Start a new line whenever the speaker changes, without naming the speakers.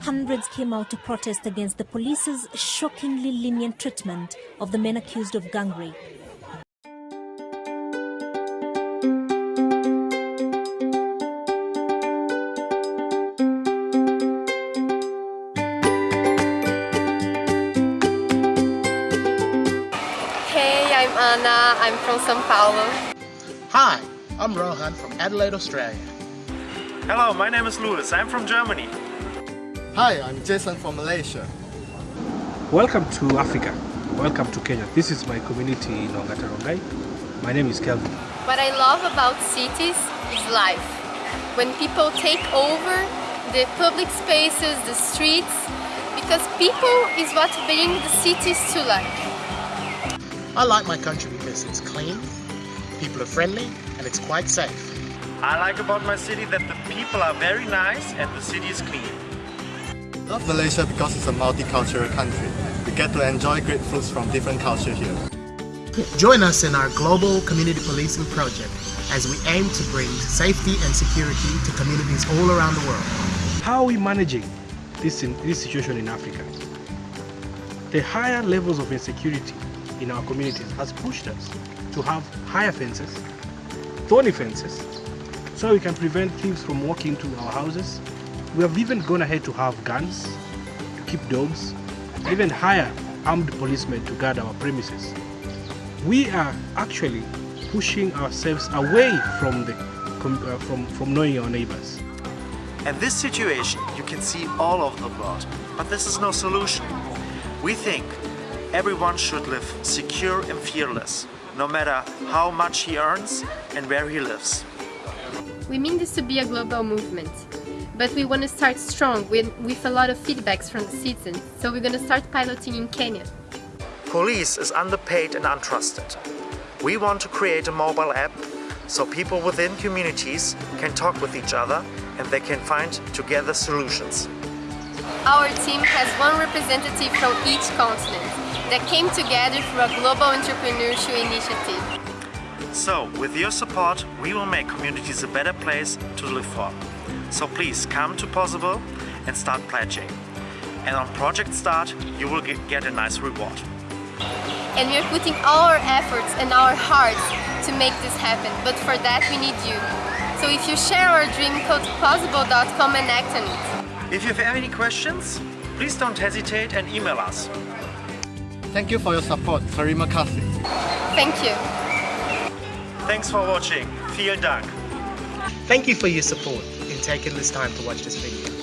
Hundreds came out to protest against the police's shockingly lenient treatment of the men accused of gang rape.
I'm Anna. I'm from São Paulo.
Hi, I'm Rohan from Adelaide, Australia.
Hello, my name is Louis. I'm from Germany.
Hi, I'm Jason from Malaysia.
Welcome to Africa. Welcome to Kenya. This is my community in Ongata Rongai. My name is Kelvin.
What I love about cities is life. When people take over the public spaces, the streets, because people is what bring the cities to life.
I like my country because it's clean, people are friendly, and it's quite safe.
I like about my city that the people are very nice and the city is clean.
I love Malaysia because it's a multicultural country. We get to enjoy great foods from different cultures here.
Join us in our global community policing project as we aim to bring safety and security to communities all around the world.
How are we managing this, in, this situation in Africa? The higher levels of insecurity in our communities has pushed us to have higher fences, thorny fences, so we can prevent thieves from walking into our houses. We have even gone ahead to have guns, to keep dogs, even hire armed policemen to guard our premises. We are actually pushing ourselves away from, the, uh, from, from knowing our neighbors.
And this situation you can see all over the world, but this is no solution. We think everyone should live secure and fearless, no matter how much he earns and where he lives.
We mean this to be a global movement, but we want to start strong with, with a lot of feedbacks from the citizens, so we're going to start piloting in Kenya.
Police is underpaid and untrusted. We want to create a mobile app so people within communities can talk with each other and they can find together solutions.
Our team has one representative from each continent that came together for a global entrepreneurship initiative.
So, with your support, we will make communities a better place to live for. So please come to Pozible and start pledging. And on Project Start, you will get a nice reward.
And we're putting all our efforts and our hearts to make this happen, but for that we need you. So if you share our dream, go to pozible.com and act on it.
If you have any questions, please don't hesitate and email us.
Thank you for your support. Terima kasih.
Thank you.
Thanks for watching. Vielen Dank.
Thank you for your support in taking this time to watch this video.